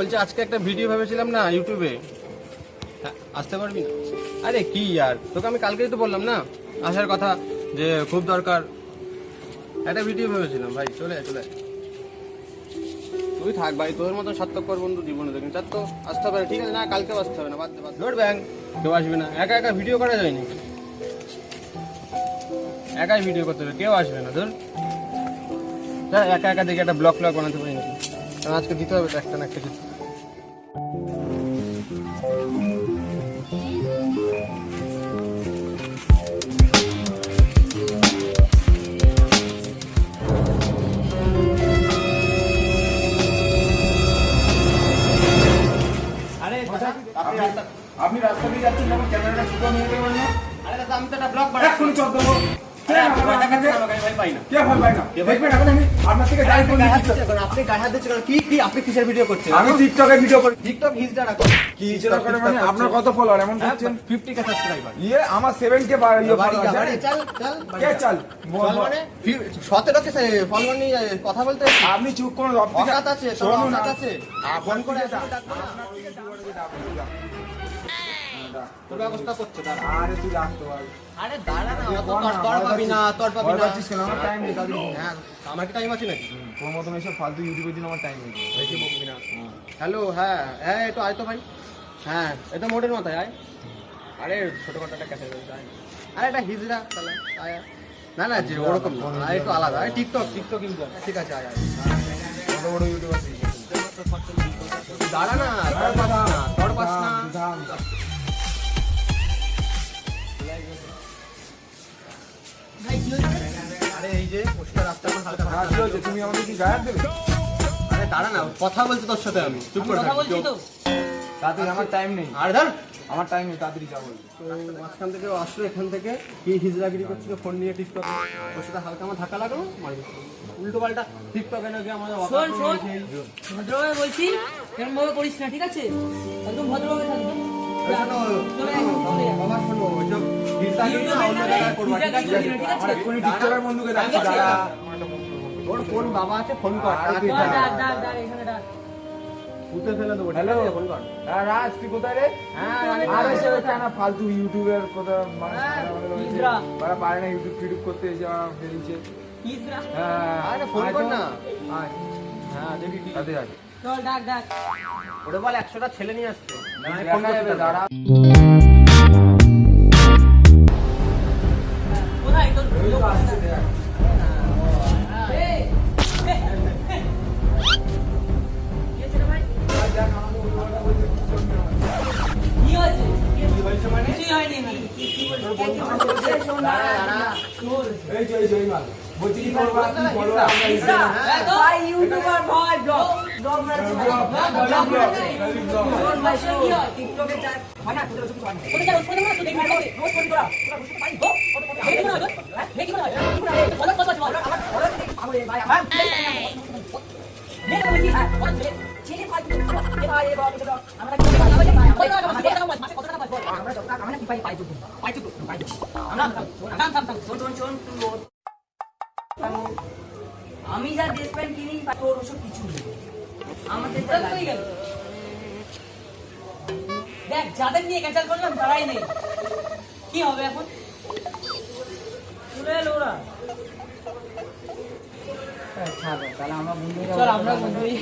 বলছি আজকে একটা ভিডিও ভেবেছিলাম না ইউটিউবে হ্যাঁ, আসতে পারবি? না আরে কি আর? তোকে আমি কালকেই তো বললাম না? আসার কথা যে খুব দরকার। একটা ভিডিও ভেবেছিলাম ভাই চলে আয়, চলে। তুই থাক ভাই তোর মতো সার্থকর বন্ধু জীবনে দেখেন চার তো আসতে হবে ঠিক আছে? না কালকেও আসতে হবে না বাদ দে বাদ ধর ব্যাং কেউ আসবে না। একা একা ভিডিও করা যায়নি একাই ভিডিও করতে হবে কেউ আসবে না ধর। একা একা দেখে একটা ব্লগ ব্লগ বানাতে পারি নাকি? কারণ আজকে দিতে হবে একটা না একটা কিছু। আপনি রাস্তা দিয়ে যাচ্ছেন যখন ক্যামেরাটা ছোট নিয়ে গেলেন না? আরে দাদা আমি তো একটা ব্লগ এক্ষুনি চল দেবো আপনার মানে? কত ফলোয়ার এমন করছেন? ফিফটি কে সাবস্ক্রাইবার ইয়ে আমার সেভেন কে ইয়ে? চল, বাড়ি কে। মানে? সতেরো কে ফলোয়ার নিয়ে কথা বলতে আপনি চুপ করুন আছে, আছে। ফোন করে তোর ব্যবস্থা করছে দাঁড়া। আরে তুই রাখতে পার আরে। দাঁড়া না, অত তর- পাবি না, তর পাবি না। পাচ্ছিস কেন? আমার time নেই, তাড়াতাড়ি হ্যাঁ, আমার কি টাইম আছে নাকি? তোর মতন এইসব ফালতু ইউটিউবের জন্য আমার টাইম নেই। বেশি বকবি না হ্যালো হ্যাঁ হ্যাঁ একটু আয় তো ভাই। হ্যাঁ এটা মোটের মাথায় আয়। আরে ছোটখাটো একটা ক্যাসেট আয় আরে এটা হিজড়া তাহলে আয়। না না যে ওরকম না একটু আলাদা টিকটক টিকটক ইউজার ঠিক আছে আয় আয়। বড় বড় ইউটিউবার দাঁড়া না পাস না তোর পাস না। যে পোস্টার রাস্তা আমার হালকা হালকা। তুমি আমাকে কি গায়ে দেবে? আরে দাঁড়া না কথা বলছি তোর সাথে আমি। চুপ করে কথা বলছি তো। তাড়াতাড়ি আমার টাইম নেই। আরে ধর। আমার টাইম নেই তাড়াতাড়ি যাব তো মাঝখান থেকে আসলো এখান থেকে কি হিজড়াগিরি করছিল ফোন নিয়ে টিকটকে ওর সাথে হালকা আমার ধাক্কা লাগল মারি উল্টো পাল্টা টিকটকে নাকি আমাদের শোন শোন। ভদ্রভাবে বলছি কেমন ভাবে করিস না ঠিক আছে? একদম ভদ্রভাবে থাকবি। বাবা শোনো, ওইসব ঠিক আছে? ঠিক আছে? ঠিক আছে। ওর ফোন বাবা আছে ফোন কর। পুঁতে ফেলে দেবো হ্যালো? ফোন কর। রাজ তুই কোথায় রে? হ্যাঁ আরে সে কেন ফালতু ইউটিউবের কথা মানে হ্যাঁ, পারে না ইউটিউব ফিউটিউব করতে এসে ফেলছে। হ্যাঁ। আরে ফোন কর না। হ্যাঁ দেখি কি তাতে আয়। চল ডাক ডাক। ওটা বল একশোটা ছেলে নিয়ে আসছে। হবে। দাঁড়া। বলছি কি করব? কি হিজড়া। ইউটিউবার ভাই আমি যা ড্রেস প্যান্ট কিনি তোর ওসব কিছু নেই। আমাদের যা দেখ যাদের নিয়ে ক্যান্সেল করলাম তারাই নেই। কি হবে এখন? চলে এলো ওরা। তাহলে আমরা বন্ধুরা চল আমরা বন্ধুই।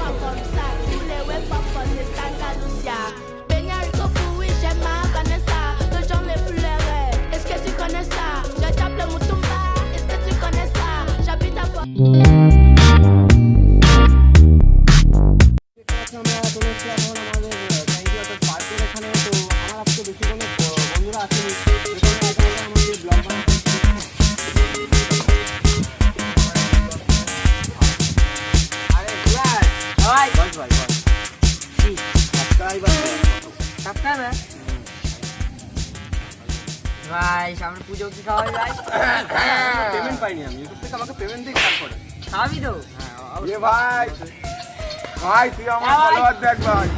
ভাই সামনে পুজো কি খাওয়া যায়? পেমেন্ট পাইনি আমি। ইউটিউব থেকে আমাকে পেমেন্ট দিয়ে তারপরে খাবি তো? হ্যাঁ এ ভাই ভাই তুই আমার ফলোয়ার দেখ ভাই।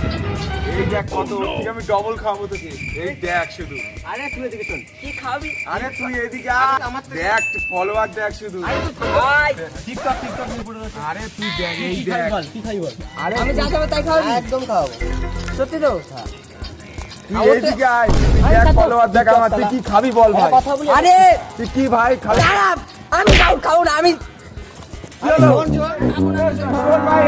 এই দেখ কত থেকে আমি ডবল খাব তোকে। এই দেখ শুধু। আরে তুই এদিকে শোন। কি খাবি আরে তুই এদিকে আমার দেখ ফলোয়ার দেখ শুধু। ভাই। টিকটক টিকটক নিয়ে পড়ে রয়েছে। আরে তুই দেখ এই কি খাবি দেখ। বল? কি খাবি বল? আরে আমি যা খাব তাই খাবি একদম খাওয়াবো। সত্যি তো? তুই এইদিকে আয়। দেখ ফলোয়ার দেখ আমার তুই কি খাবি বল ভাই? আরে! তুই কি ভাই খাবি? আমি খাও খাও না আমি কি হলো? শোন ভাই,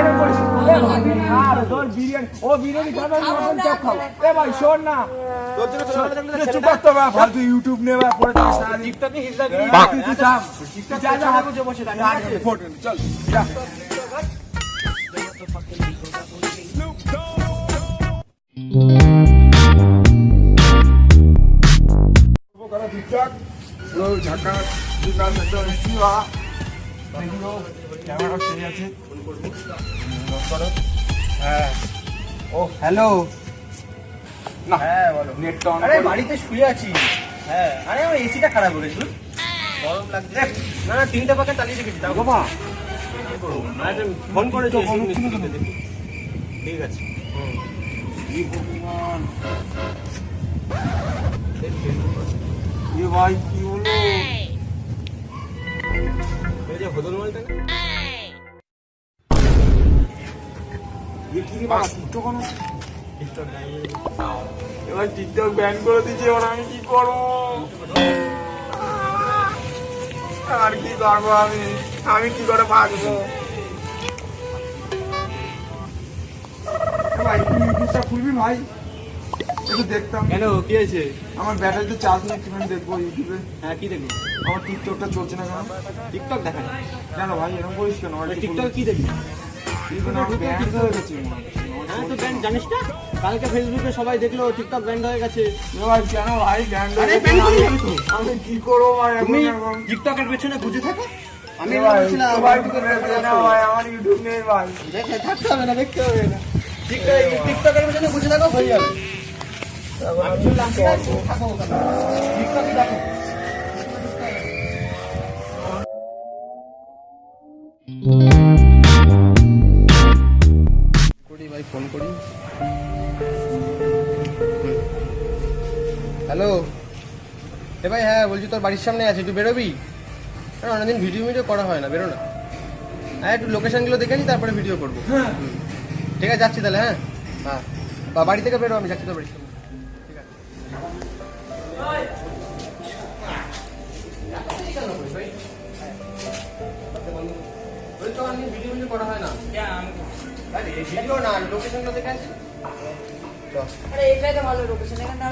একদম দেখল ক্যামেরা সেই আছে। করো হ্যাঁ। ও হ্যালো না হ্যাঁ বলো। নেটটা অন আরে বাড়িতে শুয়ে আছি। হ্যাঁ। আরে আমার এসিটা খারাপ হয়ে গেছিল গরম লাগছে। না না তিনটা পাখা চালিয়ে রেখেছি দাও। বাবা। ফোন দেখি। ঠিক আছে। এ ভাই কি হলো এই যে হদল মালটা এবার টিকটক ব্যান করে দিয়েছে এবার আমি কি করব? আর কি করব আমি? আমি কি করে বাঁচবো? ভাই তুই খুলবি ভাই? একটু দেখতাম। কেন কি হয়েছে? আমার ব্যাটারিতে চার্জ নেই একটুখানি দেখব ইউটিউবে? হ্যাঁ কি দেখবি আমার টিকটকটা চলছে না কেন? টিকটক দেখা কেন ভাই এরকম করিস কেন? টিকটক কি দেখবি হয়ে ব্যান্ড জানিস না? কালকে ফেসবুকে সবাই দেখল টিকটক ব্যান্ড হয়ে গেছে। কেন ভাই। আমি কি করব ভাই তুমি টিকটকের পেছনে বুঝে থাকো। আমি আমার ইউটিউব নেই ভাই। দেখে থাকতে হবে না দেখতে হবে না। টিকটক টিকটকের পেছনে বুঝে থাকো হয়ে যাবে। করি ভাই ফোন করি হ্যালো। এ ভাই হ্যাঁ বলছি তোর বাড়ির সামনে আছে একটু বেরোবি? অনেকদিন ভিডিও ভিডিও করা হয় না বেরো না। হ্যাঁ একটু লোকেশনগুলো দেখে নি তারপরে ভিডিও করব। হুম। ঠিক আছে যাচ্ছি তাহলে হ্যাঁ? হ্যাঁ। বাড়ি থেকে বেরো আমি যাচ্ছি তোর বাড়ির ওই তো ভিডিও ভিডিও করা হয় না। আরে ভিডিও না লোকেশনগুলো দেখে আসি আরে এটাই তো ভালো লোকেশন এখানে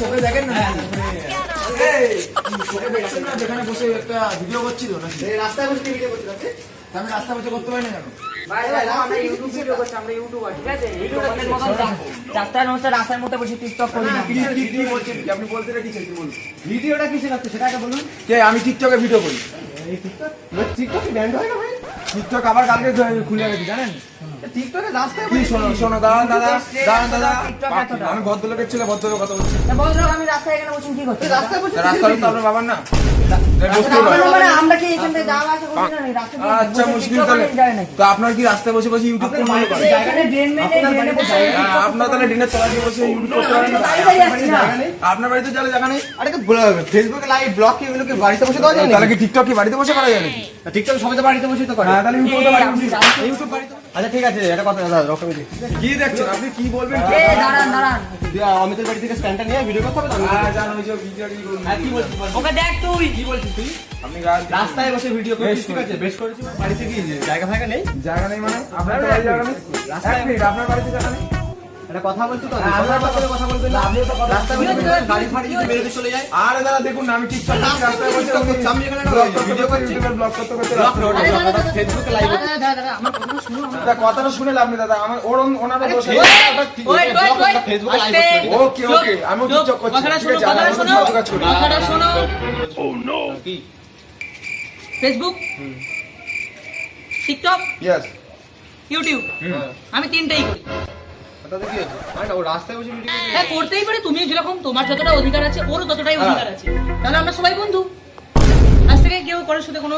চোখে দেখেন না? চোখে দেখছেন না যেখানে বসে একটা ভিডিও করছিল নাকি? রাস্তায় বসে ভিডিও তা আমি রাস্তা বসে করতে পারি না কেন ভাই ভাই আমরা ইউটিউব ভিডিও করছি আমরা ইউটিউবার আছে ইউটিউবারদের মতন রাস্তায় নমস্কার রাস্তার মধ্যে বসে টিকটক করি না কি কি কি বলছেন কি? আপনি বলতে ভিডিওটা সেটাকে বলুন কে আমি টিকটকে ভিডিও করি এই টিকটক টিকটক ব্যান্ড হয় না ভাই টিকটক আবার কালকে খুলে গেছি জানেন টিকটকে রাস্তায় কি শোনো শোনো দাঁড়ান দাদা দাঁড়ান দাদা আমি ভদ্রলোকের ছেলে ভদ্রলোক কথা বলছি। তা আমি রাস্তায় এখানে বসে কি করছি? রাস্তায় বসে রাস্তা তো আপনার বাবার না কি আচ্ছা মুশকিল তাহলে। তো আপনার রাস্তায় বসে বসে ইউটিউব করতে হ্যাঁ, আপনার তাহলে ডিনের তলা দিয়ে বসে ইউটিউব করতে পারেন আপনার বাড়িতে চলে জায়গা নেই? আরে তো ফেসবুকে লাইভ ব্লগ কি এগুলো কি বাড়িতে বসে দেওয়া যায় তাহলে কি টিকটক কি বাড়িতে বসে করা যায় নাকি? টিকটক সবাই তো বাড়িতে বসে তো করে। হ্যাঁ তাহলে ইউটিউব তো বাড়িতে ইউটিউব বাড়িতে আচ্ছা ঠিক আছে এটা কথা দাদা রকম কি দেখছেন? আপনি কি বলবেন? এ দাঁড়ান দাঁড়ান। অমিতের বাড়ি থেকে স্ট্যান্ডটা নিয়ে ভিডিও করতে হবে তো? হ্যাঁ জান ওই যে ভিডিও কি হ্যাঁ, কি বলছিস ওকে দেখ তুই। কি বলছিস তুই? আমি রাস্তায় বসে ভিডিও করছিস ঠিক আছে? বেশ করেছিস বাড়িতে কি জায়গা ফায়গা নেই? জায়গা নেই মানে? আপনার তো জায়গা নেই? রাস্তায়- আপনার বাড়িতে জায়গা নেই? কথা বলছি তো? হ্যাঁ, কথা বলবেন না? তো কথা- গাড়ি ফাড়ি যদি বেরোতে চলে যায়? আরে দাদা দেখুন না, আমি রাস্তায় এখানে ভিডিও করছি। ব্লগ করতে করতে ফেসবুকে লাইভ দাদা, কথাটা শুনে লাভ নেই দাদা। আমার ওর ফেসবুকে লাইভ ওকে ওকে আমি করছি। কথাটা শোনো কথাটা শোনো। কি? Facebook TikTok Yes, YouTube hmm. আমি তিনটেই করি। তাতে কি হচ্ছে? আরে ও রাস্তায় বসে ভিডিও হ্যাঁ করতেই পারে তুমি যেরকম তোমার যতটা অধিকার আছে ওরও ততটাই অধিকার আছে। তাহলে আমরা সবাই বন্ধু। আজ থেকে কেউ কারোর সাথে কোনো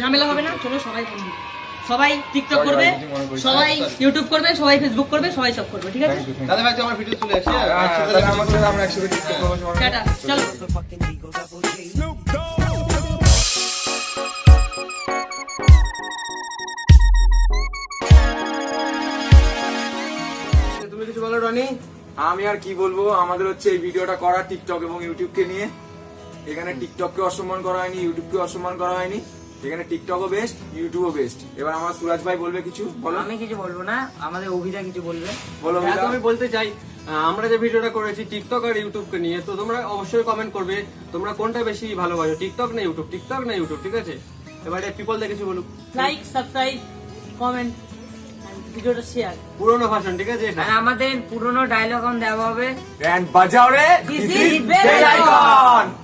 ঝামেলা হবে না। চলো সবাই বন্ধু। সবাই টিকটক করবে মনে। সবাই ইউটিউব করবে সবাই ফেসবুক করবে সবাই সব করবে ঠিক আছে? তাহলে ভাই আমার ভিডিও চলে আসছে। আমরা একসাথে টিকটক করব টাটা চলো। আমি আর কি বলব আমাদের হচ্ছে এই ভিডিওটা করা টিকটক এবং ইউটিউবকে নিয়ে। এখানে টিকটককে অসম্মান করা হয়নি ইউটিউবকে অসম্মান করা হয়নি। এখানে টিকটকও বেস্ট ইউটিউবও বেস্ট এবার আমার সুরাজ ভাই বলবে কিছু? বলো। আমি কিছু বলব না আমাদের অভিজা কিছু বলবে। বলো হ্যাঁ, আমি বলতে চাই আমরা যে ভিডিওটা করেছি টিকটক আর ইউটিউবকে নিয়ে তো তোমরা অবশ্যই কমেন্ট করবে তোমরা কোনটা বেশি ভালোবাসো টিকটক না ইউটিউব টিকটক না ইউটিউব ঠিক আছে? এবারে পিপল দেখে কিছু বলুক। লাইক সাবস্ক্রাইব কমেন্ট ভিডিওটা শেয়ার পুরোনো ভাষণ ঠিক আছে? আর আমাদের পুরনো ডায়লগ দেওয়া হবে। বাজাও রে দিস ইজ বেল is